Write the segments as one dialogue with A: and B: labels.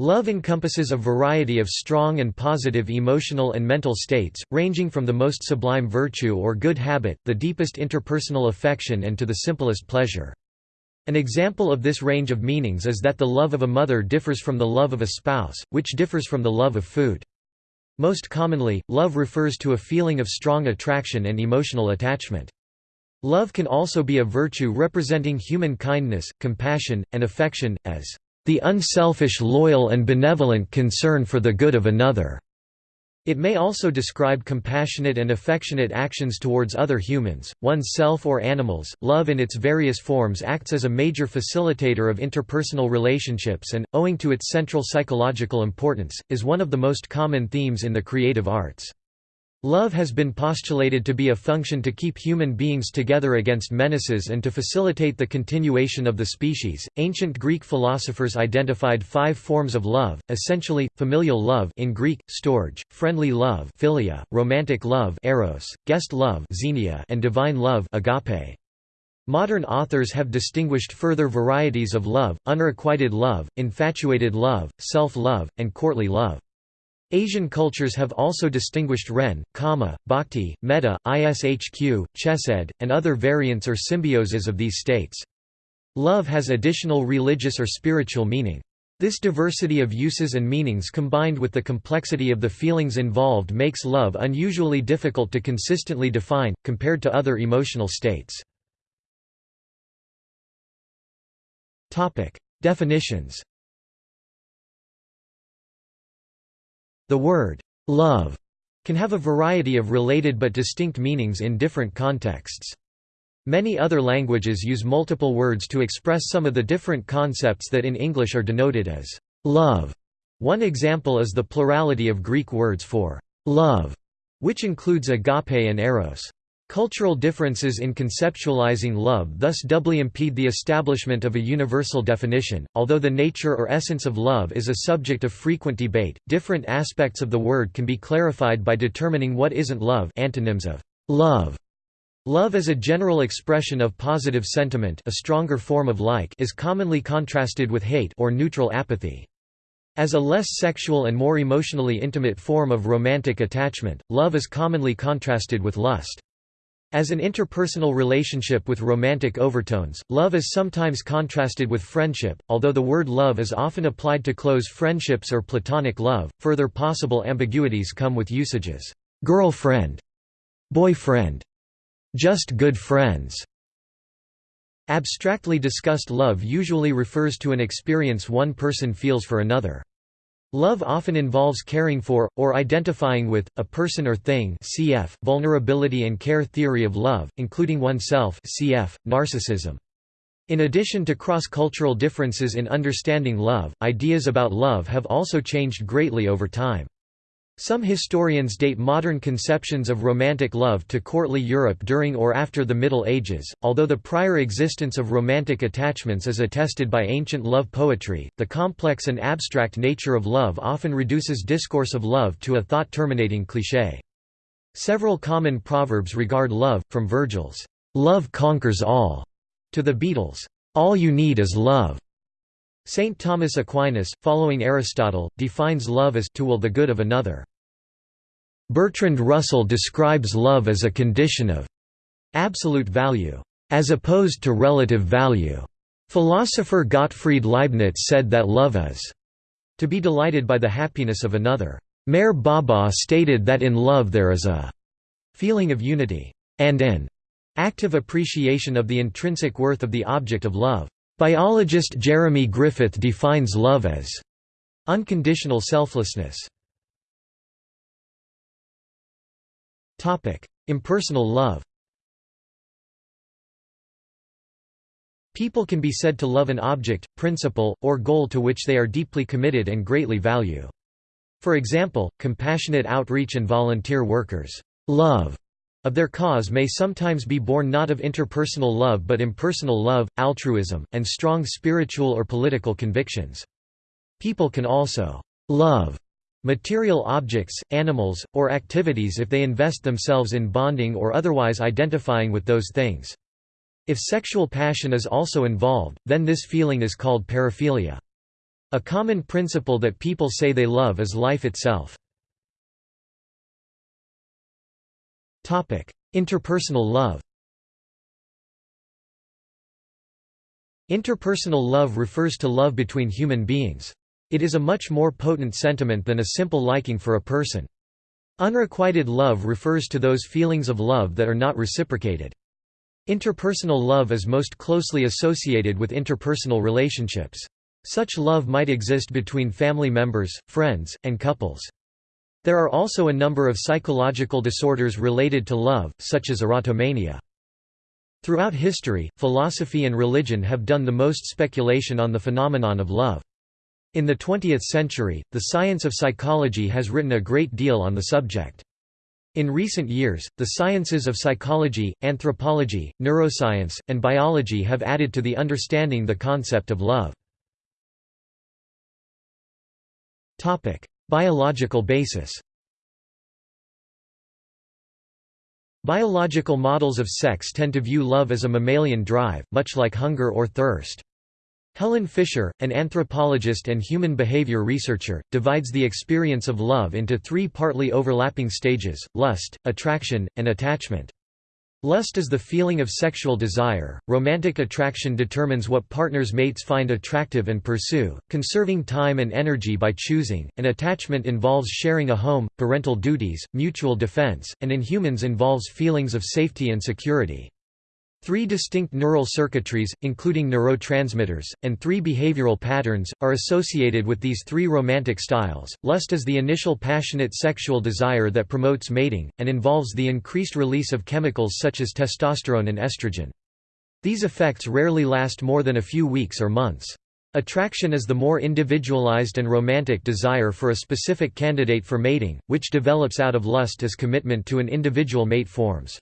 A: Love encompasses a variety of strong and positive emotional and mental states, ranging from the most sublime virtue or good habit, the deepest interpersonal affection and to the simplest pleasure. An example of this range of meanings is that the love of a mother differs from the love of a spouse, which differs from the love of food. Most commonly, love refers to a feeling of strong attraction and emotional attachment. Love can also be a virtue representing human kindness, compassion, and affection, as the unselfish loyal and benevolent concern for the good of another. It may also describe compassionate and affectionate actions towards other humans, oneself or animals. Love in its various forms acts as a major facilitator of interpersonal relationships and, owing to its central psychological importance, is one of the most common themes in the creative arts. Love has been postulated to be a function to keep human beings together against menaces and to facilitate the continuation of the species. Ancient Greek philosophers identified five forms of love, essentially familial love in Greek, storge, friendly love, philia, romantic love, eros, guest love, xenia, and divine love, agape. Modern authors have distinguished further varieties of love: unrequited love, infatuated love, self-love, and courtly love. Asian cultures have also distinguished Ren, Kama, Bhakti, Metta, Ishq, Chesed, and other variants or symbioses of these states. Love has additional religious or spiritual meaning. This diversity of uses and meanings combined with the complexity of the feelings involved makes love unusually difficult to consistently define, compared to other emotional states. Definitions The word love can have a variety of related but distinct meanings in different contexts. Many other languages use multiple words to express some of the different concepts that in English are denoted as love. One example is the plurality of Greek words for love, which includes agape and eros. Cultural differences in conceptualizing love thus doubly impede the establishment of a universal definition. Although the nature or essence of love is a subject of frequent debate, different aspects of the word can be clarified by determining what isn't love antonyms of love. Love as a general expression of positive sentiment a stronger form of like is commonly contrasted with hate or neutral apathy. As a less sexual and more emotionally intimate form of romantic attachment, love is commonly contrasted with lust. As an interpersonal relationship with romantic overtones, love is sometimes contrasted with friendship, although the word love is often applied to close friendships or platonic love. Further possible ambiguities come with usages girlfriend, boyfriend, just good friends. Abstractly discussed love usually refers to an experience one person feels for another. Love often involves caring for, or identifying with, a person or thing cf. vulnerability and care theory of love, including oneself cf. narcissism. In addition to cross-cultural differences in understanding love, ideas about love have also changed greatly over time. Some historians date modern conceptions of romantic love to courtly Europe during or after the Middle Ages. Although the prior existence of romantic attachments is attested by ancient love poetry, the complex and abstract nature of love often reduces discourse of love to a thought terminating cliché. Several common proverbs regard love, from Virgil's, Love conquers all, to the Beatles' All you need is love. Saint Thomas Aquinas, following Aristotle, defines love as to will the good of another. Bertrand Russell describes love as a condition of absolute value, as opposed to relative value. Philosopher Gottfried Leibniz said that love is to be delighted by the happiness of another. Meher Baba stated that in love there is a feeling of unity, and an active appreciation of the intrinsic worth of the object of love. Biologist Jeremy Griffith defines love as unconditional selflessness. Impersonal love People can be said to love an object, principle, or goal to which they are deeply committed and greatly value. For example, compassionate outreach and volunteer workers' love of their cause may sometimes be born not of interpersonal love but impersonal love, altruism, and strong spiritual or political convictions. People can also love material objects, animals, or activities if they invest themselves in bonding or otherwise identifying with those things. If sexual passion is also involved, then this feeling is called paraphilia. A common principle that people say they love is life itself. Interpersonal love Interpersonal love refers to love between human beings. It is a much more potent sentiment than a simple liking for a person. Unrequited love refers to those feelings of love that are not reciprocated. Interpersonal love is most closely associated with interpersonal relationships. Such love might exist between family members, friends, and couples. There are also a number of psychological disorders related to love, such as erotomania. Throughout history, philosophy and religion have done the most speculation on the phenomenon of love. In the 20th century, the science of psychology has written a great deal on the subject. In recent years, the sciences of psychology, anthropology, neuroscience, and biology have added to the understanding the concept of love. Biological basis Biological models of sex tend to view love as a mammalian drive, much like hunger or thirst. Helen Fisher, an anthropologist and human behavior researcher, divides the experience of love into three partly overlapping stages, lust, attraction, and attachment. Lust is the feeling of sexual desire, romantic attraction determines what partners mates find attractive and pursue, conserving time and energy by choosing, and attachment involves sharing a home, parental duties, mutual defense, and in humans involves feelings of safety and security. Three distinct neural circuitries, including neurotransmitters, and three behavioral patterns, are associated with these three romantic styles. Lust is the initial passionate sexual desire that promotes mating, and involves the increased release of chemicals such as testosterone and estrogen. These effects rarely last more than a few weeks or months. Attraction is the more individualized and romantic desire for a specific candidate for mating, which develops out of lust as commitment to an individual mate forms.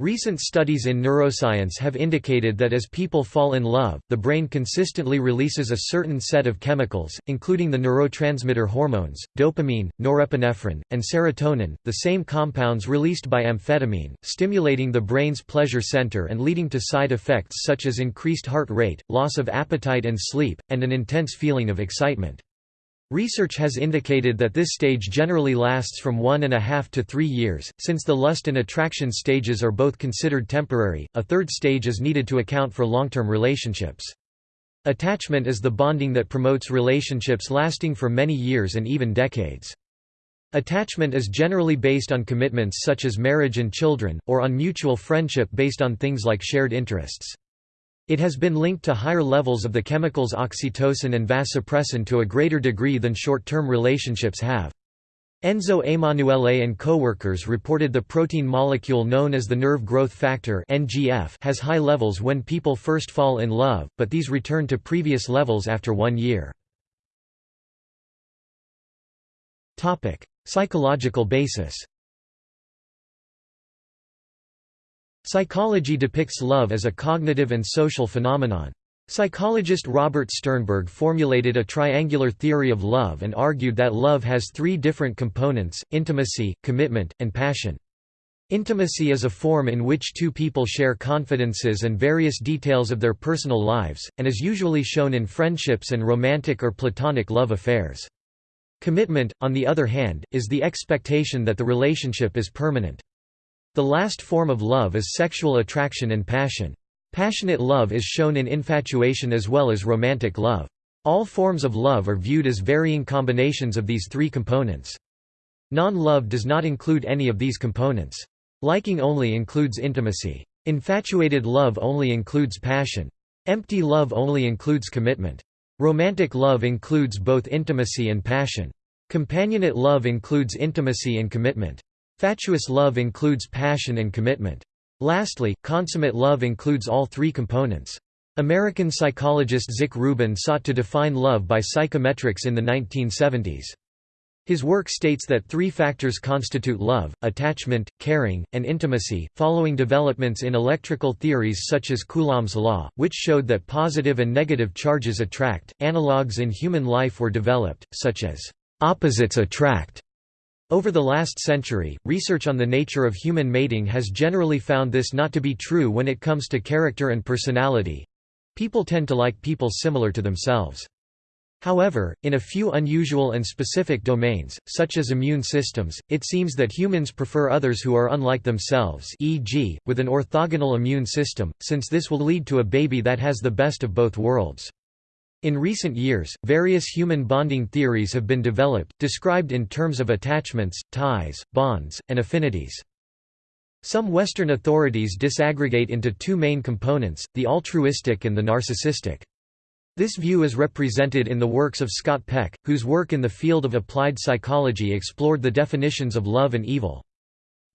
A: Recent studies in neuroscience have indicated that as people fall in love, the brain consistently releases a certain set of chemicals, including the neurotransmitter hormones, dopamine, norepinephrine, and serotonin, the same compounds released by amphetamine, stimulating the brain's pleasure center and leading to side effects such as increased heart rate, loss of appetite and sleep, and an intense feeling of excitement. Research has indicated that this stage generally lasts from one and a half to three years. Since the lust and attraction stages are both considered temporary, a third stage is needed to account for long term relationships. Attachment is the bonding that promotes relationships lasting for many years and even decades. Attachment is generally based on commitments such as marriage and children, or on mutual friendship based on things like shared interests. It has been linked to higher levels of the chemicals oxytocin and vasopressin to a greater degree than short-term relationships have. Enzo Emanuele and co-workers reported the protein molecule known as the nerve growth factor has high levels when people first fall in love, but these return to previous levels after 1 year. Psychological basis. Psychology depicts love as a cognitive and social phenomenon. Psychologist Robert Sternberg formulated a triangular theory of love and argued that love has three different components, intimacy, commitment, and passion. Intimacy is a form in which two people share confidences and various details of their personal lives, and is usually shown in friendships and romantic or platonic love affairs. Commitment, on the other hand, is the expectation that the relationship is permanent. The last form of love is sexual attraction and passion. Passionate love is shown in infatuation as well as romantic love. All forms of love are viewed as varying combinations of these three components. Non-love does not include any of these components. Liking only includes intimacy. Infatuated love only includes passion. Empty love only includes commitment. Romantic love includes both intimacy and passion. Companionate love includes intimacy and commitment. Fatuous love includes passion and commitment. Lastly, consummate love includes all three components. American psychologist Zick Rubin sought to define love by psychometrics in the 1970s. His work states that three factors constitute love, attachment, caring, and intimacy, following developments in electrical theories such as Coulomb's law, which showed that positive and negative charges attract. Analogues in human life were developed, such as opposites attract over the last century, research on the nature of human mating has generally found this not to be true when it comes to character and personality. People tend to like people similar to themselves. However, in a few unusual and specific domains, such as immune systems, it seems that humans prefer others who are unlike themselves e.g., with an orthogonal immune system, since this will lead to a baby that has the best of both worlds. In recent years, various human bonding theories have been developed, described in terms of attachments, ties, bonds, and affinities. Some Western authorities disaggregate into two main components, the altruistic and the narcissistic. This view is represented in the works of Scott Peck, whose work in the field of applied psychology explored the definitions of love and evil.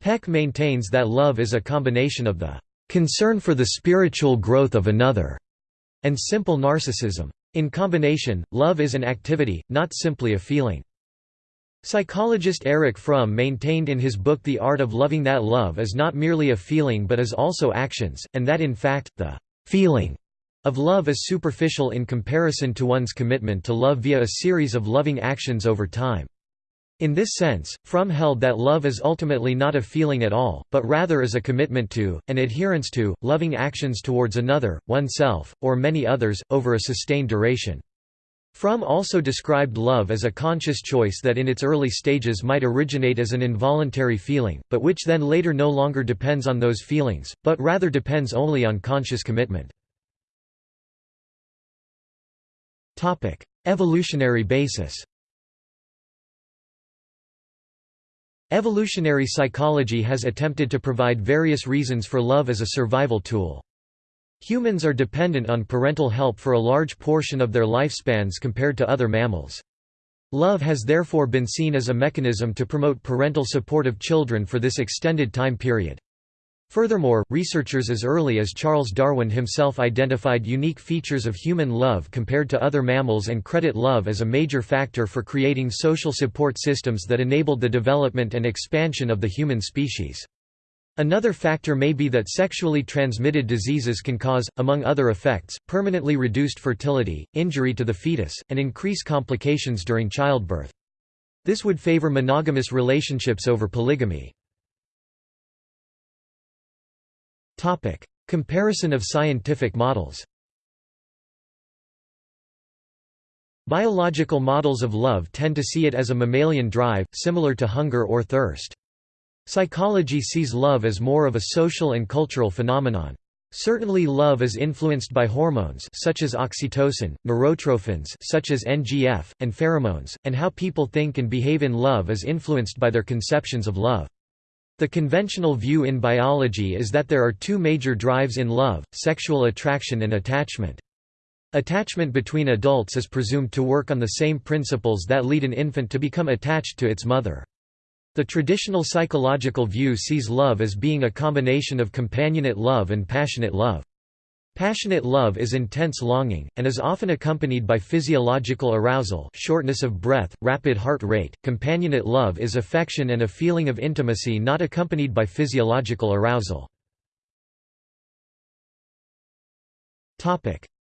A: Peck maintains that love is a combination of the concern for the spiritual growth of another and simple narcissism. In combination, love is an activity, not simply a feeling. Psychologist Erich Fromm maintained in his book The Art of Loving that love is not merely a feeling but is also actions, and that in fact, the feeling of love is superficial in comparison to one's commitment to love via a series of loving actions over time. In this sense, Fromm held that love is ultimately not a feeling at all, but rather is a commitment to, an adherence to, loving actions towards another, oneself, or many others, over a sustained duration. Fromm also described love as a conscious choice that in its early stages might originate as an involuntary feeling, but which then later no longer depends on those feelings, but rather depends only on conscious commitment. Evolutionary basis. Evolutionary psychology has attempted to provide various reasons for love as a survival tool. Humans are dependent on parental help for a large portion of their lifespans compared to other mammals. Love has therefore been seen as a mechanism to promote parental support of children for this extended time period. Furthermore, researchers as early as Charles Darwin himself identified unique features of human love compared to other mammals and credit love as a major factor for creating social support systems that enabled the development and expansion of the human species. Another factor may be that sexually transmitted diseases can cause, among other effects, permanently reduced fertility, injury to the fetus, and increase complications during childbirth. This would favor monogamous relationships over polygamy. Topic: Comparison of scientific models. Biological models of love tend to see it as a mammalian drive, similar to hunger or thirst. Psychology sees love as more of a social and cultural phenomenon. Certainly love is influenced by hormones such as oxytocin, neurotrophins such as NGF, and pheromones, and how people think and behave in love is influenced by their conceptions of love. The conventional view in biology is that there are two major drives in love, sexual attraction and attachment. Attachment between adults is presumed to work on the same principles that lead an infant to become attached to its mother. The traditional psychological view sees love as being a combination of companionate love and passionate love. Passionate love is intense longing, and is often accompanied by physiological arousal shortness of breath, rapid heart rate. Companionate love is affection and a feeling of intimacy not accompanied by physiological arousal.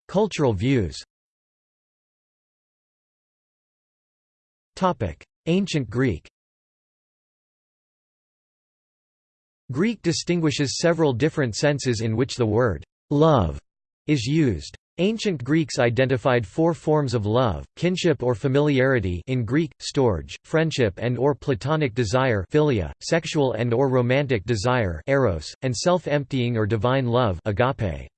A: Cultural views Ancient Greek Greek distinguishes several different senses in which the word love is used. Ancient Greeks identified four forms of love, kinship or familiarity in Greek, storge, friendship and or platonic desire philia, sexual and or romantic desire eros, and self-emptying or divine love agape.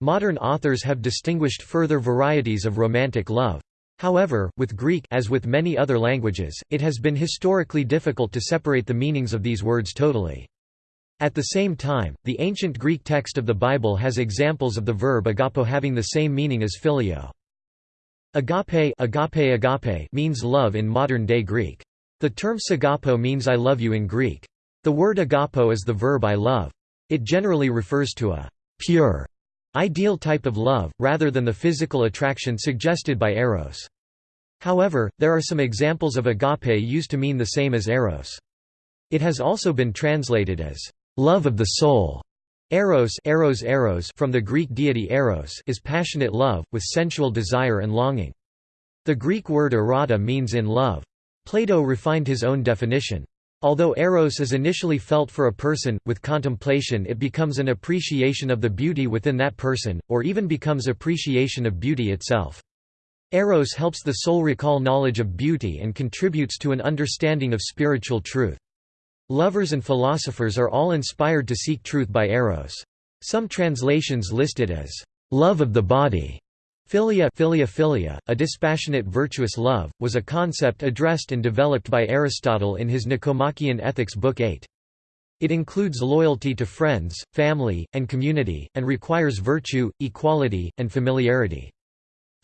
A: Modern authors have distinguished further varieties of romantic love. However, with Greek as with many other languages, it has been historically difficult to separate the meanings of these words totally. At the same time, the ancient Greek text of the Bible has examples of the verb agapo having the same meaning as phileo. Agape, agape, agape means love in modern-day Greek. The term sagapo means I love you in Greek. The word agapo is the verb I love. It generally refers to a pure, ideal type of love, rather than the physical attraction suggested by eros. However, there are some examples of agape used to mean the same as eros. It has also been translated as Love of the soul. Eros, eros, eros from the Greek deity Eros is passionate love, with sensual desire and longing. The Greek word erotica means in love. Plato refined his own definition. Although eros is initially felt for a person, with contemplation it becomes an appreciation of the beauty within that person, or even becomes appreciation of beauty itself. Eros helps the soul recall knowledge of beauty and contributes to an understanding of spiritual truth. Lovers and philosophers are all inspired to seek truth by Eros. Some translations list it as love of the body. Philia, philia, philia, a dispassionate virtuous love, was a concept addressed and developed by Aristotle in his Nicomachean Ethics Book 8. It includes loyalty to friends, family, and community, and requires virtue, equality, and familiarity.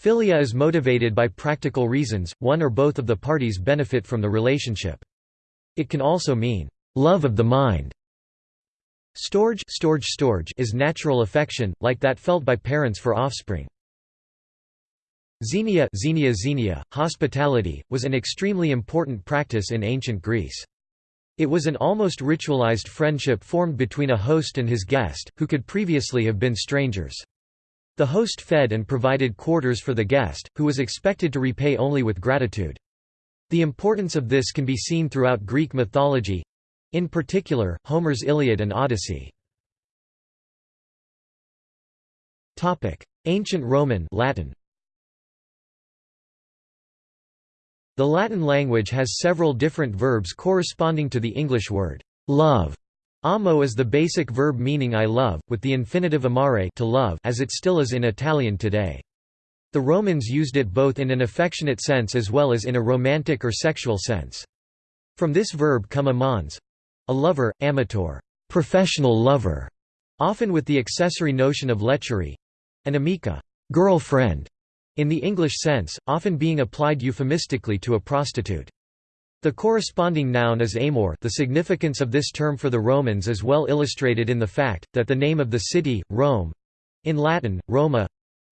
A: Philia is motivated by practical reasons, one or both of the parties benefit from the relationship. It can also mean, love of the mind. Storge, storge, storge is natural affection, like that felt by parents for offspring. Xenia, xenia, xenia hospitality, was an extremely important practice in ancient Greece. It was an almost ritualized friendship formed between a host and his guest, who could previously have been strangers. The host fed and provided quarters for the guest, who was expected to repay only with gratitude. The importance of this can be seen throughout Greek mythology—in particular, Homer's Iliad and Odyssey. Ancient Roman Latin. The Latin language has several different verbs corresponding to the English word love. Amo is the basic verb meaning I love, with the infinitive amare to love as it still is in Italian today. The Romans used it both in an affectionate sense as well as in a romantic or sexual sense. From this verb come amans—a lover, amator, professional lover, often with the accessory notion of lechery an amica, girlfriend, in the English sense, often being applied euphemistically to a prostitute. The corresponding noun is amor the significance of this term for the Romans is well illustrated in the fact, that the name of the city, Rome—in Latin, Roma,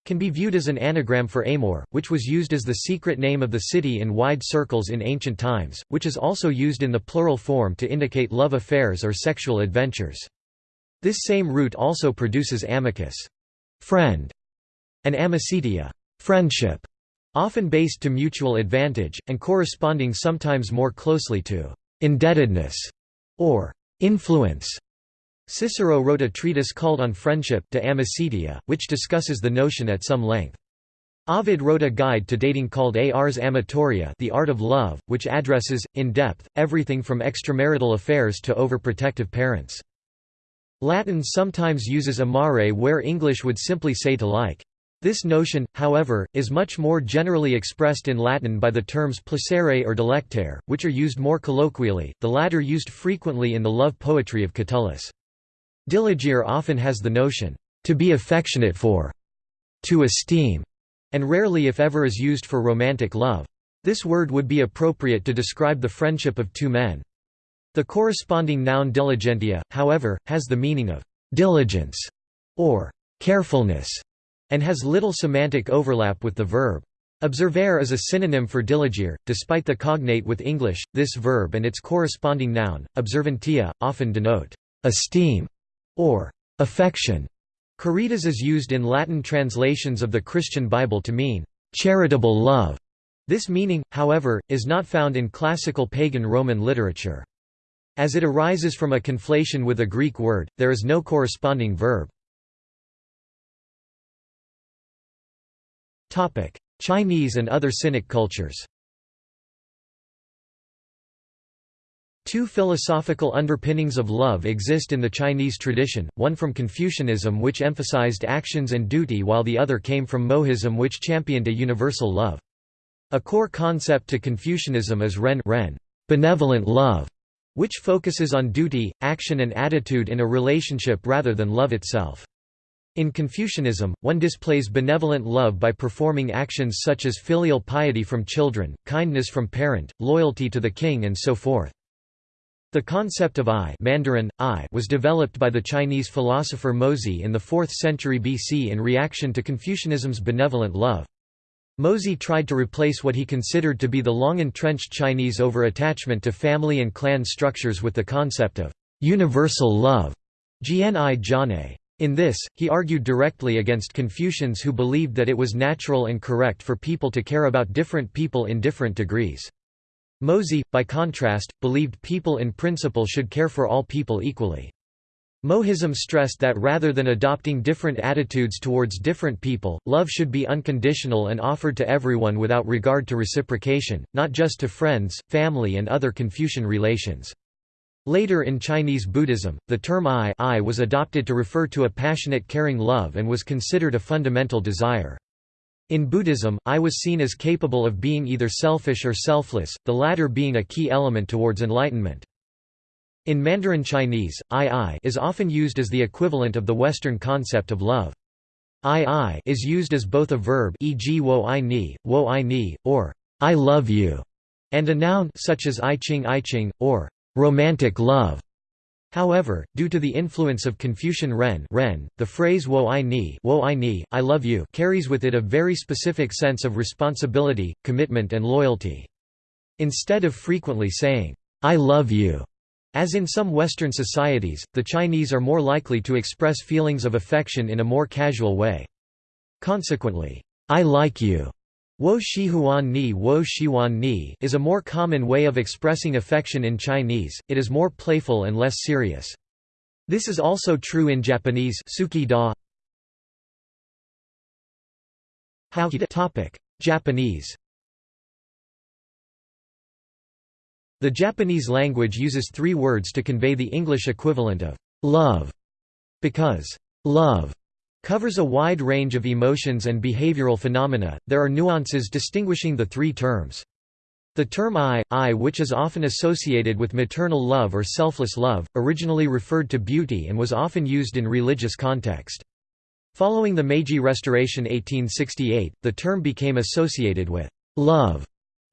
A: can be viewed as an anagram for Amor, which was used as the secret name of the city in wide circles in ancient times, which is also used in the plural form to indicate love affairs or sexual adventures. This same root also produces amicus friend", and amicitia friendship, often based to mutual advantage, and corresponding sometimes more closely to indebtedness or influence. Cicero wrote a treatise called On Friendship de Amicitia, which discusses the notion at some length. Ovid wrote a guide to dating called Ars Amatoria the Art of Love, which addresses, in depth, everything from extramarital affairs to overprotective parents. Latin sometimes uses amare where English would simply say to like. This notion, however, is much more generally expressed in Latin by the terms placere or delectare, which are used more colloquially, the latter used frequently in the love poetry of Catullus. Diligere often has the notion, to be affectionate for, to esteem, and rarely if ever is used for romantic love. This word would be appropriate to describe the friendship of two men. The corresponding noun diligentia, however, has the meaning of diligence or carefulness and has little semantic overlap with the verb. Observare is a synonym for diligere, despite the cognate with English, this verb and its corresponding noun, observantia, often denote esteem or affection. Caritas is used in Latin translations of the Christian Bible to mean charitable love. This meaning, however, is not found in classical pagan Roman literature. As it arises from a conflation with a Greek word, there is no corresponding verb. Chinese and other Sinic cultures Two philosophical underpinnings of love exist in the Chinese tradition, one from Confucianism which emphasized actions and duty while the other came from Mohism which championed a universal love. A core concept to Confucianism is ren, ren benevolent love, which focuses on duty, action and attitude in a relationship rather than love itself. In Confucianism, one displays benevolent love by performing actions such as filial piety from children, kindness from parent, loyalty to the king and so forth. The concept of I, Mandarin, I was developed by the Chinese philosopher Mozi in the 4th century BC in reaction to Confucianism's benevolent love. Mozi tried to replace what he considered to be the long-entrenched Chinese over-attachment to family and clan structures with the concept of universal love. In this, he argued directly against Confucians who believed that it was natural and correct for people to care about different people in different degrees. Mozi, by contrast, believed people in principle should care for all people equally. Mohism stressed that rather than adopting different attitudes towards different people, love should be unconditional and offered to everyone without regard to reciprocation, not just to friends, family and other Confucian relations. Later in Chinese Buddhism, the term I, I was adopted to refer to a passionate caring love and was considered a fundamental desire. In Buddhism, I was seen as capable of being either selfish or selfless, the latter being a key element towards enlightenment. In Mandarin Chinese, I-I is often used as the equivalent of the Western concept of love. I-I is used as both a verb e.g. wo I ni, wo I ni, or I love you, and a noun such as I ching I ching, or romantic love. However, due to the influence of Confucian Ren, Ren the phrase wo I ni, wo I ni, I love you carries with it a very specific sense of responsibility, commitment and loyalty. Instead of frequently saying, I love you, as in some Western societies, the Chinese are more likely to express feelings of affection in a more casual way. Consequently, I like you Wo Shihuan Ni Wo Shihuan Ni is a more common way of expressing affection in Chinese, it is more playful and less serious. This is also true in Japanese Suki da. Japanese The Japanese language uses three words to convey the English equivalent of love, because love covers a wide range of emotions and behavioral phenomena, there are nuances distinguishing the three terms. The term I, I which is often associated with maternal love or selfless love, originally referred to beauty and was often used in religious context. Following the Meiji Restoration 1868, the term became associated with love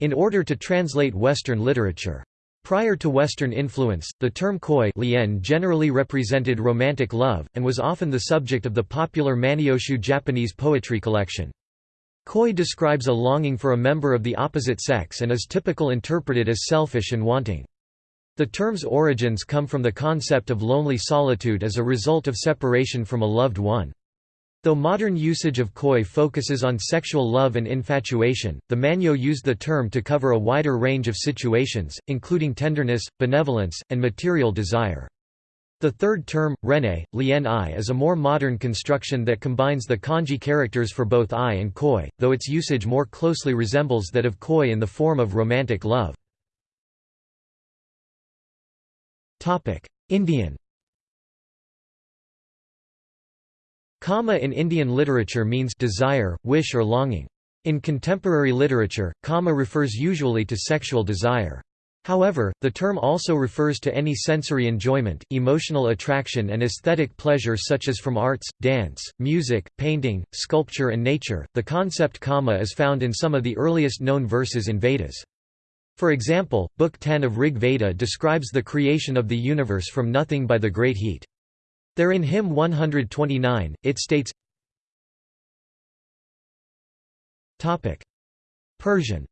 A: in order to translate Western literature. Prior to Western influence, the term koi lien generally represented romantic love, and was often the subject of the popular Manyoshu Japanese poetry collection. Koi describes a longing for a member of the opposite sex and is typical interpreted as selfish and wanting. The term's origins come from the concept of lonely solitude as a result of separation from a loved one. Though modern usage of koi focuses on sexual love and infatuation, the Manyo used the term to cover a wider range of situations, including tenderness, benevolence, and material desire. The third term, rene, lien i is a more modern construction that combines the kanji characters for both i and koi, though its usage more closely resembles that of koi in the form of romantic love. Indian Kama in Indian literature means desire, wish or longing. In contemporary literature, kama refers usually to sexual desire. However, the term also refers to any sensory enjoyment, emotional attraction and aesthetic pleasure such as from arts, dance, music, painting, sculpture and nature. The concept kama is found in some of the earliest known verses in Vedas. For example, Book 10 of Rig Veda describes the creation of the universe from nothing by the great heat. There in hymn 129, it states Persian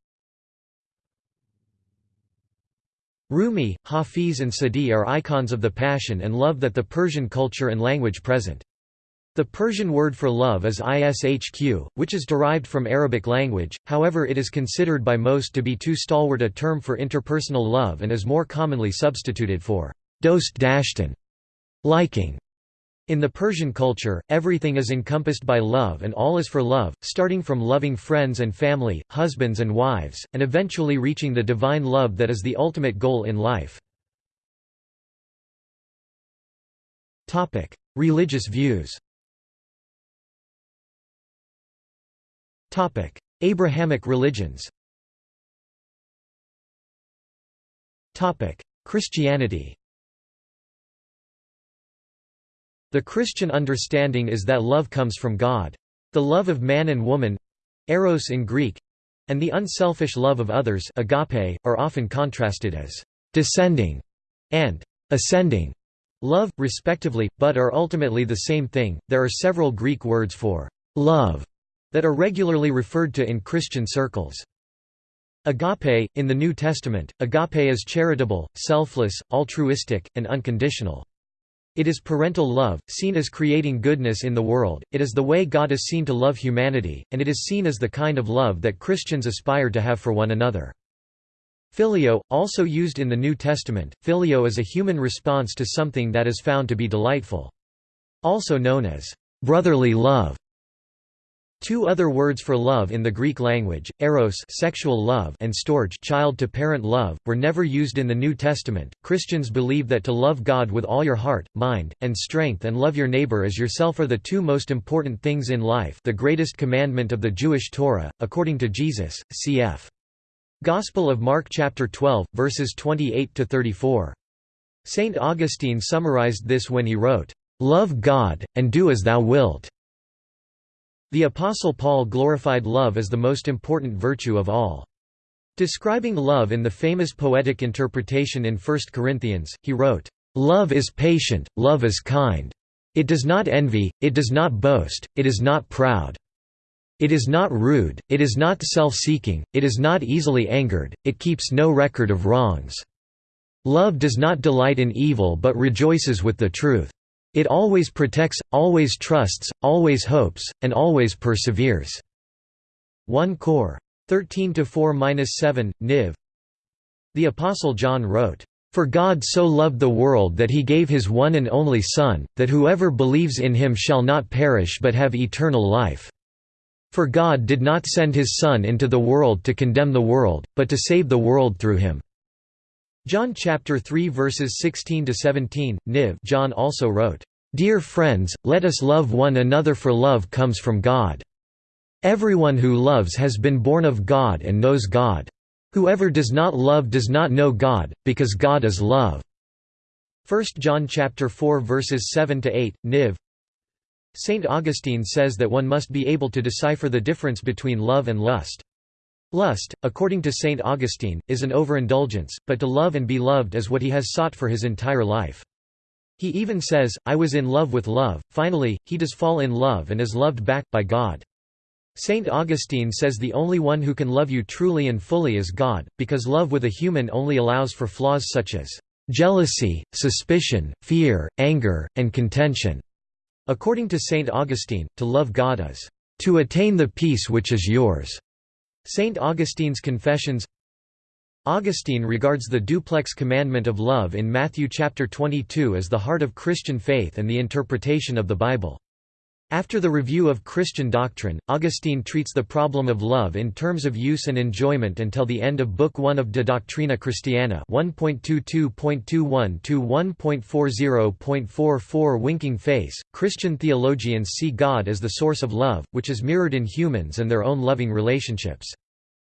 A: Rumi, Hafiz and Sadi are icons of the passion and love that the Persian culture and language present. The Persian word for love is ishq, which is derived from Arabic language, however it is considered by most to be too stalwart a term for interpersonal love and is more commonly substituted for dost dashtan, liking. In the Persian culture, everything is encompassed by love and all is for love, starting from loving friends and family, husbands and wives, and eventually reaching the divine love that is the ultimate goal in life. Religious views Abrahamic religions Christianity The Christian understanding is that love comes from God. The love of man and woman eros in Greek and the unselfish love of others agape, are often contrasted as descending and ascending love, respectively, but are ultimately the same thing. There are several Greek words for love that are regularly referred to in Christian circles. Agape, in the New Testament, agape is charitable, selfless, altruistic, and unconditional. It is parental love, seen as creating goodness in the world, it is the way God is seen to love humanity, and it is seen as the kind of love that Christians aspire to have for one another. Phileo, also used in the New Testament, phileo is a human response to something that is found to be delightful. Also known as brotherly love. Two other words for love in the Greek language, eros sexual love and storge child-to-parent love, were never used in the New Testament. Christians believe that to love God with all your heart, mind, and strength and love your neighbor as yourself are the two most important things in life the greatest commandment of the Jewish Torah, according to Jesus, cf. Gospel of Mark chapter 12, verses 28 to 34. Saint Augustine summarized this when he wrote, "'Love God, and do as thou wilt' The Apostle Paul glorified love as the most important virtue of all. Describing love in the famous poetic interpretation in 1 Corinthians, he wrote, "'Love is patient, love is kind. It does not envy, it does not boast, it is not proud. It is not rude, it is not self-seeking, it is not easily angered, it keeps no record of wrongs. Love does not delight in evil but rejoices with the truth. It always protects, always trusts, always hopes, and always perseveres." 1 Cor. 13–4–7, Niv. The Apostle John wrote, "...for God so loved the world that he gave his one and only Son, that whoever believes in him shall not perish but have eternal life. For God did not send his Son into the world to condemn the world, but to save the world through him." John chapter 3 verses 16 to 17. Niv. John also wrote, "Dear friends, let us love one another for love comes from God. Everyone who loves has been born of God and knows God. Whoever does not love does not know God, because God is love." 1 John chapter 4 verses 7 to 8. Niv. Saint Augustine says that one must be able to decipher the difference between love and lust. Lust, according to St. Augustine, is an overindulgence, but to love and be loved is what he has sought for his entire life. He even says, I was in love with love, finally, he does fall in love and is loved back, by God. St. Augustine says the only one who can love you truly and fully is God, because love with a human only allows for flaws such as jealousy, suspicion, fear, anger, and contention. According to St. Augustine, to love God is to attain the peace which is yours. St. Augustine's Confessions Augustine regards the duplex commandment of love in Matthew chapter 22 as the heart of Christian faith and the interpretation of the Bible. After the review of Christian doctrine, Augustine treats the problem of love in terms of use and enjoyment until the end of Book 1 of De Doctrina Christiana 1.22.21.1.40.44 Winking face. Christian theologians see God as the source of love, which is mirrored in humans and their own loving relationships.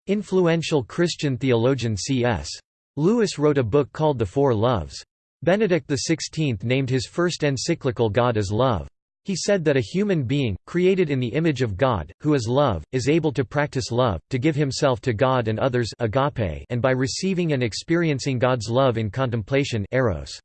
A: Influential Christian theologian C.S. Lewis wrote a book called The Four Loves. Benedict XVI named his first encyclical God as Love. He said that a human being, created in the image of God, who is love, is able to practice love, to give himself to God and others agape and by receiving and experiencing God's love in contemplation eros.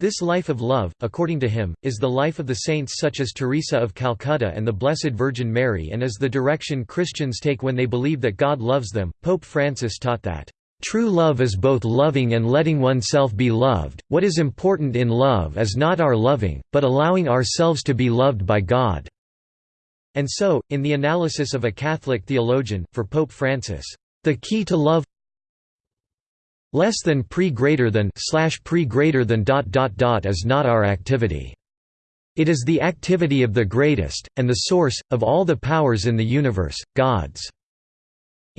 A: This life of love, according to him, is the life of the saints such as Teresa of Calcutta and the Blessed Virgin Mary and is the direction Christians take when they believe that God loves them. Pope Francis taught that True love is both loving and letting oneself be loved. What is important in love is not our loving, but allowing ourselves to be loved by God. And so, in the analysis of a Catholic theologian, for Pope Francis, the key to love less than pre greater than slash pre greater than dot dot dot is not our activity. It is the activity of the greatest, and the source, of all the powers in the universe, God's.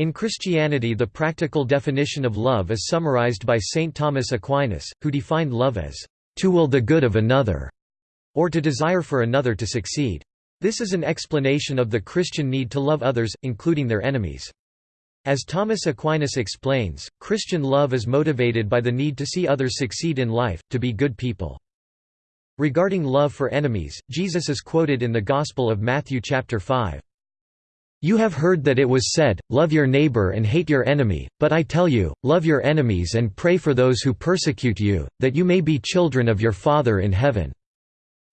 A: In Christianity the practical definition of love is summarized by Saint Thomas Aquinas, who defined love as, "...to will the good of another", or to desire for another to succeed. This is an explanation of the Christian need to love others, including their enemies. As Thomas Aquinas explains, Christian love is motivated by the need to see others succeed in life, to be good people. Regarding love for enemies, Jesus is quoted in the Gospel of Matthew chapter 5. You have heard that it was said, Love your neighbor and hate your enemy, but I tell you, love your enemies and pray for those who persecute you, that you may be children of your Father in heaven.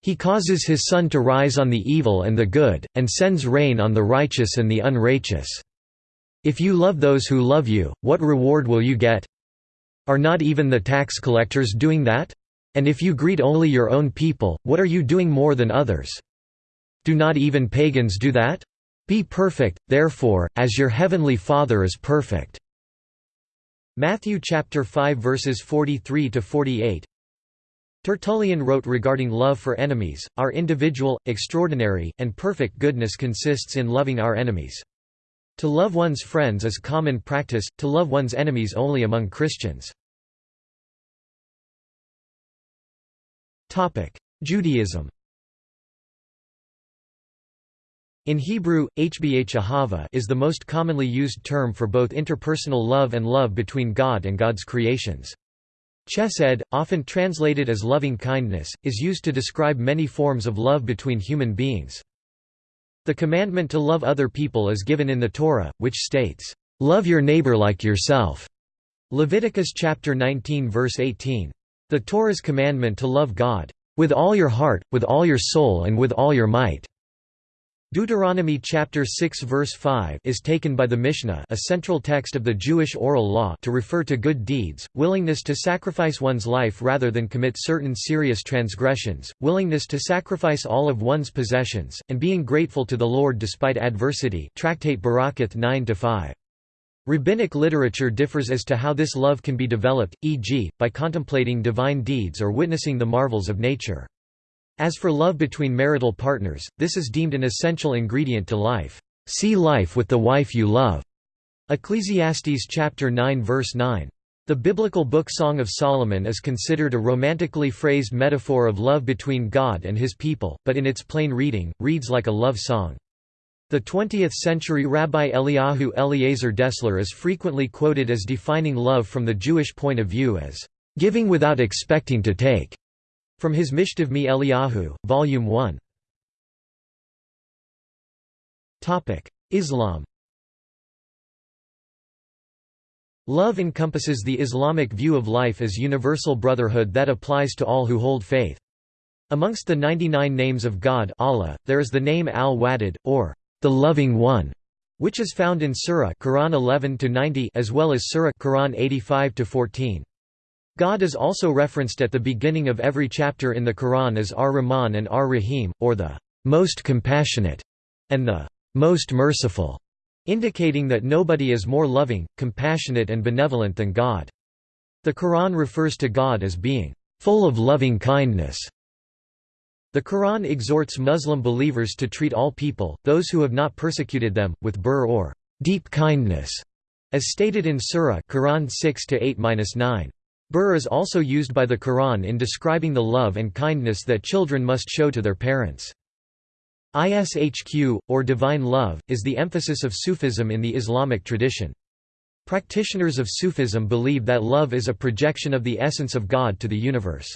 A: He causes his sun to rise on the evil and the good, and sends rain on the righteous and the unrighteous. If you love those who love you, what reward will you get? Are not even the tax collectors doing that? And if you greet only your own people, what are you doing more than others? Do not even pagans do that? Be perfect, therefore, as your heavenly Father is perfect." Matthew chapter 5 verses 43 to 48. Tertullian wrote regarding love for enemies, Our individual, extraordinary, and perfect goodness consists in loving our enemies. To love one's friends is common practice, to love one's enemies only among Christians. Judaism In Hebrew, hbh is the most commonly used term for both interpersonal love and love between God and God's creations. Chesed, often translated as loving kindness, is used to describe many forms of love between human beings. The commandment to love other people is given in the Torah, which states, "Love your neighbor like yourself." Leviticus chapter 19 verse 18. The Torah's commandment to love God with all your heart, with all your soul and with all your might Deuteronomy chapter 6 verse 5 is taken by the Mishnah a central text of the Jewish oral law to refer to good deeds, willingness to sacrifice one's life rather than commit certain serious transgressions, willingness to sacrifice all of one's possessions, and being grateful to the Lord despite adversity Tractate Berakhot 9-5. Rabbinic literature differs as to how this love can be developed, e.g., by contemplating divine deeds or witnessing the marvels of nature. As for love between marital partners, this is deemed an essential ingredient to life. See life with the wife you love. Ecclesiastes chapter 9 verse 9. The biblical book Song of Solomon is considered a romantically phrased metaphor of love between God and his people, but in its plain reading, reads like a love song. The 20th-century Rabbi Eliyahu Eliezer Dessler is frequently quoted as defining love from the Jewish point of view as, "...giving without expecting to take." From his Michtav Mi Eliyahu, Volume 1. Islam Love encompasses the Islamic view of life as universal brotherhood that applies to all who hold faith. Amongst the 99 names of God Allah, there is the name Al-Wadud, or the Loving One, which is found in Surah Quran 11 as well as Surah Quran 85 14. God is also referenced at the beginning of every chapter in the Quran as Ar-Rahman and Ar-Rahim, or the most compassionate and the most merciful, indicating that nobody is more loving, compassionate and benevolent than God. The Quran refers to God as being full of loving kindness. The Quran exhorts Muslim believers to treat all people, those who have not persecuted them, with birr or deep kindness, as stated in Surah Quran 6 8-9. Birr is also used by the Quran in describing the love and kindness that children must show to their parents. Ishq, or divine love, is the emphasis of Sufism in the Islamic tradition. Practitioners of Sufism believe that love is a projection of the essence of God to the universe.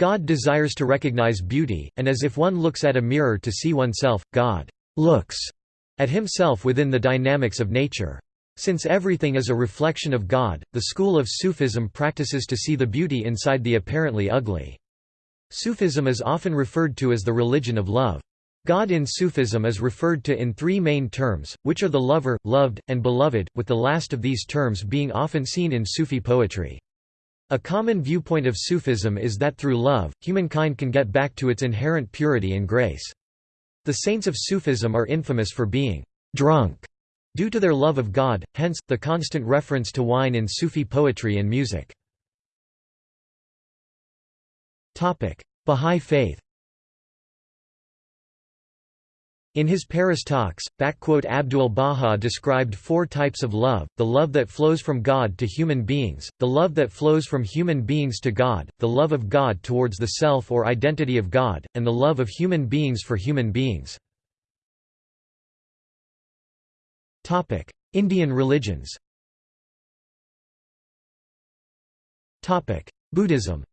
A: God desires to recognize beauty, and as if one looks at a mirror to see oneself, God looks at himself within the dynamics of nature. Since everything is a reflection of God, the school of Sufism practices to see the beauty inside the apparently ugly. Sufism is often referred to as the religion of love. God in Sufism is referred to in three main terms, which are the lover, loved, and beloved, with the last of these terms being often seen in Sufi poetry. A common viewpoint of Sufism is that through love, humankind can get back to its inherent purity and grace. The saints of Sufism are infamous for being drunk Due to their love of God, hence, the constant reference to wine in Sufi poetry and music. Bahá'í Faith In his Paris talks, Abdul Baha described four types of love, the love that flows from God to human beings, the love that flows from human beings to God, the love of God towards the self or identity of God, and the love of human beings for human beings. Indian religions Buddhism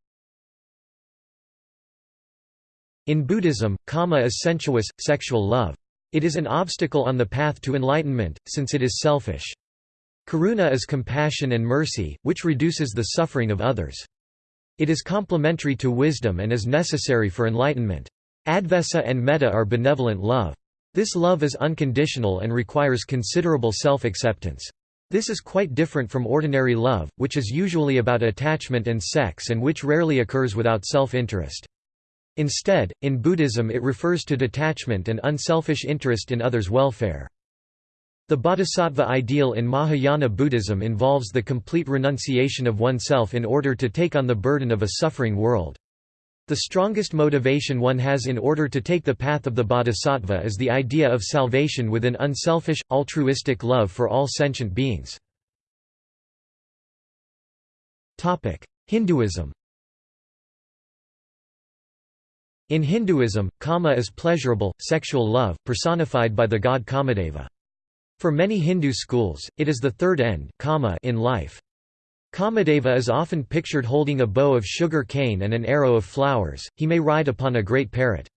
A: In Buddhism, kama is sensuous, sexual love. It is an obstacle on the path to enlightenment, since it is selfish. Karuna is compassion and mercy, which reduces the suffering of others. It is complementary to wisdom and is necessary for enlightenment. Advesa and metta are benevolent love. This love is unconditional and requires considerable self-acceptance. This is quite different from ordinary love, which is usually about attachment and sex and which rarely occurs without self-interest. Instead, in Buddhism it refers to detachment and unselfish interest in others' welfare. The bodhisattva ideal in Mahayana Buddhism involves the complete renunciation of oneself in order to take on the burden of a suffering world. The strongest motivation one has in order to take the path of the bodhisattva is the idea of salvation with an unselfish, altruistic love for all sentient beings. Hinduism In Hinduism, kama is pleasurable, sexual love, personified by the god Kamadeva. For many Hindu schools, it is the third end kama in life. Kamadeva is often pictured holding a bow of sugar cane and an arrow of flowers, he may ride upon a great parrot.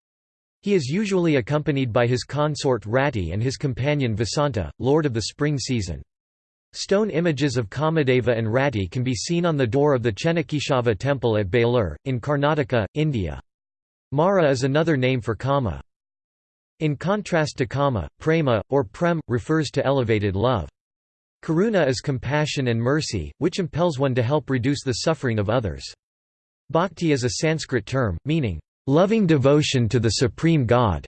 A: He is usually accompanied by his consort Rati and his companion Vasanta, lord of the spring season. Stone images of Kamadeva and Rati can be seen on the door of the Chennakeshava temple at Belur, in Karnataka, India. Mara is another name for Kama. In contrast to Kama, Prema, or Prem, refers to elevated love. Karuna is compassion and mercy, which impels one to help reduce the suffering of others. Bhakti is a Sanskrit term, meaning, loving devotion to the Supreme God.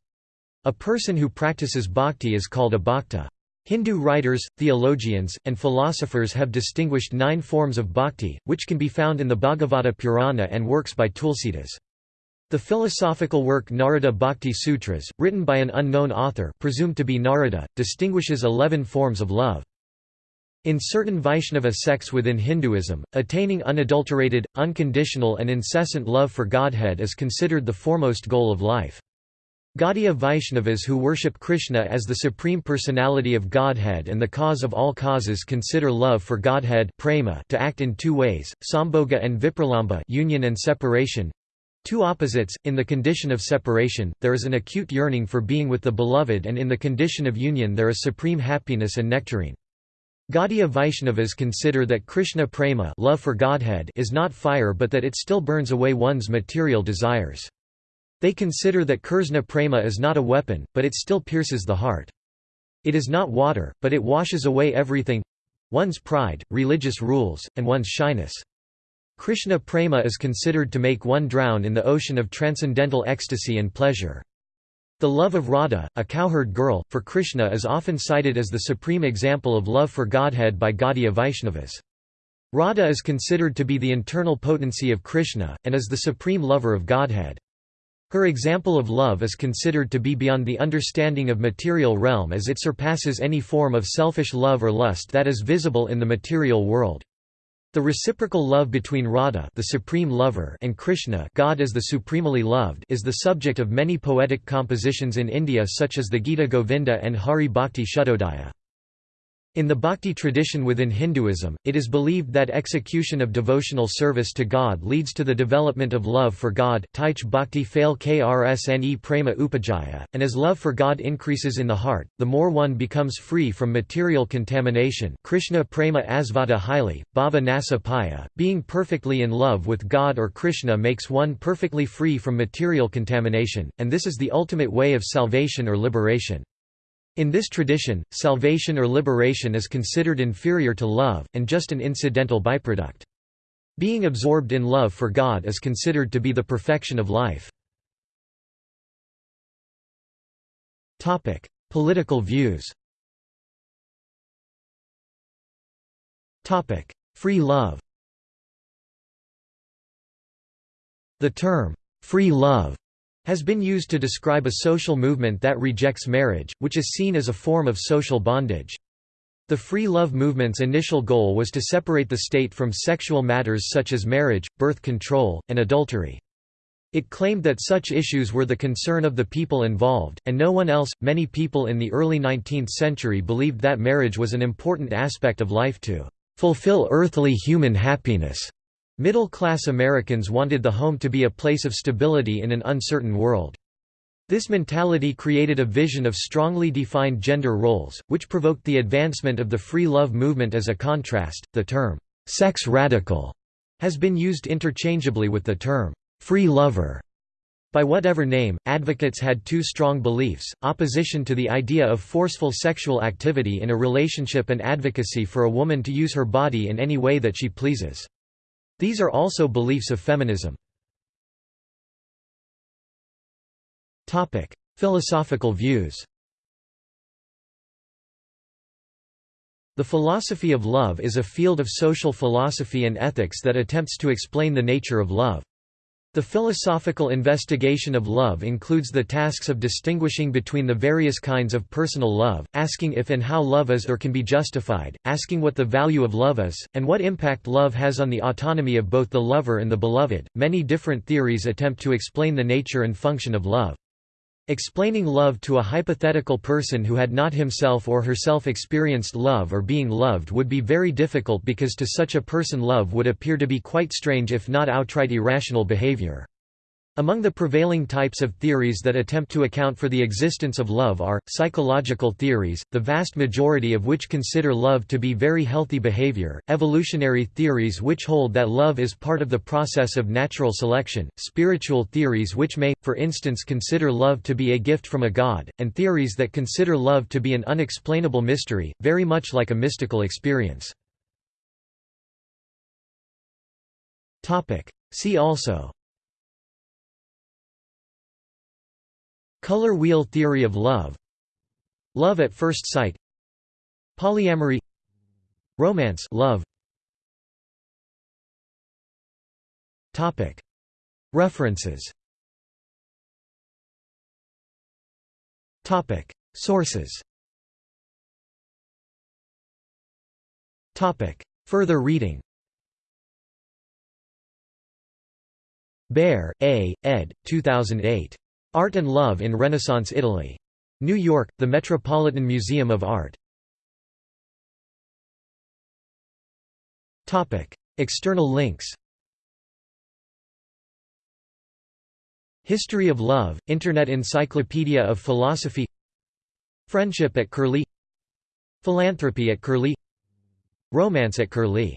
A: A person who practices bhakti is called a bhakta. Hindu writers, theologians, and philosophers have distinguished nine forms of bhakti, which can be found in the Bhagavata Purana and works by Tulsidas. The philosophical work Narada Bhakti Sutras, written by an unknown author presumed to be Narada, distinguishes eleven forms of love. In certain Vaishnava sects within Hinduism, attaining unadulterated, unconditional and incessant love for Godhead is considered the foremost goal of life. Gaudiya Vaishnavas who worship Krishna as the Supreme Personality of Godhead and the cause of all causes consider love for Godhead to act in two ways, sambhoga and vipralamba union and separation. Two opposites, in the condition of separation, there is an acute yearning for being with the beloved and in the condition of union there is supreme happiness and nectarine. Gaudiya Vaishnavas consider that Krishna prema love for Godhead is not fire but that it still burns away one's material desires. They consider that Krishna prema is not a weapon, but it still pierces the heart. It is not water, but it washes away everything—one's pride, religious rules, and one's shyness. Krishna prema is considered to make one drown in the ocean of transcendental ecstasy and pleasure. The love of Radha, a cowherd girl, for Krishna is often cited as the supreme example of love for Godhead by Gaudiya Vaishnavas. Radha is considered to be the internal potency of Krishna, and is the supreme lover of Godhead. Her example of love is considered to be beyond the understanding of material realm as it surpasses any form of selfish love or lust that is visible in the material world. The reciprocal love between Radha the supreme lover and Krishna God as the supremely loved is the subject of many poetic compositions in India such as the Gita Govinda and Hari Bhakti Shuddhodaya. In the bhakti tradition within Hinduism, it is believed that execution of devotional service to God leads to the development of love for God bhakti phale krsne prema upajaya, and as love for God increases in the heart, the more one becomes free from material contamination Krishna prema asvata haile, bhava nasa paya, being perfectly in love with God or Krishna makes one perfectly free from material contamination, and this is the ultimate way of salvation or liberation. In this tradition, salvation or liberation is considered inferior to love, and just an incidental byproduct. Being absorbed in love for God is considered to be the perfection of life. Political views Free love The term, free love has been used to describe a social movement that rejects marriage, which is seen as a form of social bondage. The free love movement's initial goal was to separate the state from sexual matters such as marriage, birth control, and adultery. It claimed that such issues were the concern of the people involved, and no one else. Many people in the early 19th century believed that marriage was an important aspect of life to fulfill earthly human happiness. Middle-class Americans wanted the home to be a place of stability in an uncertain world. This mentality created a vision of strongly defined gender roles, which provoked the advancement of the free love movement as a contrast. The term, sex radical, has been used interchangeably with the term, free lover. By whatever name, advocates had two strong beliefs, opposition to the idea of forceful sexual activity in a relationship and advocacy for a woman to use her body in any way that she pleases. These are also beliefs of feminism. Philosophical views The philosophy of love is a field of social philosophy and ethics that attempts to explain the nature of love. The philosophical investigation of love includes the tasks of distinguishing between the various kinds of personal love, asking if and how love is or can be justified, asking what the value of love is, and what impact love has on the autonomy of both the lover and the beloved. Many different theories attempt to explain the nature and function of love. Explaining love to a hypothetical person who had not himself or herself experienced love or being loved would be very difficult because to such a person love would appear to be quite strange if not outright irrational behavior. Among the prevailing types of theories that attempt to account for the existence of love are, psychological theories, the vast majority of which consider love to be very healthy behavior, evolutionary theories which hold that love is part of the process of natural selection, spiritual theories which may, for instance consider love to be a gift from a god, and theories that consider love to be an unexplainable mystery, very much like a mystical experience. See also Color wheel theory of love. Love at first sight. Polyamory. Romance love. Topic. References. Topic. Sources. Topic. Further reading. Baer, A., ed. 2008. Art and Love in Renaissance Italy. New York, The Metropolitan Museum of Art. External links History of Love, Internet Encyclopedia of Philosophy Friendship at Curlie Philanthropy at Curlie Romance at Curlie